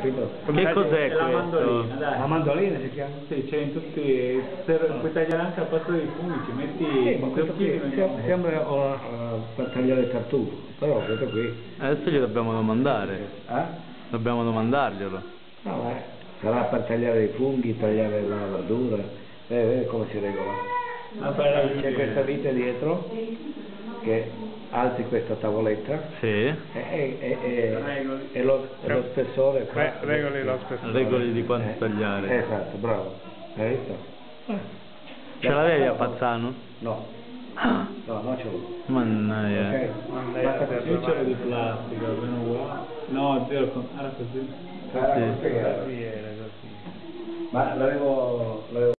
Che cos'è questo? mandolina, dai. La mandolina si chiama? Sì, c'è in tutti, se puoi tagliare anche al posto dei funghi, ci metti Sì, ma questo qui sembra uh, uh, per tagliare il tartufo, però questo qui, Adesso gli dobbiamo domandare. eh? Dobbiamo domandarglielo. No, eh, sarà per tagliare i funghi, tagliare la verdura, eh, eh, come si regola. C'è questa vite dietro, che alzi questa tavoletta, Sì. e, e, e, e, Regoli. e lo, e lo spessore qua. Re- regoli lo spessore. Regoli di quanto Eh, tagliare. Esatto, bravo. Hai visto? Ce l'avevi a Pazzano? No, Ah, no, non ce l'ho. Mannaia. Ok? Mandai Basta a te così. Io c'ero di plastica, almeno qua. No, zero, con- era così. Sì. così, eh. Sì, era così. Ma l'avevo, l'avevo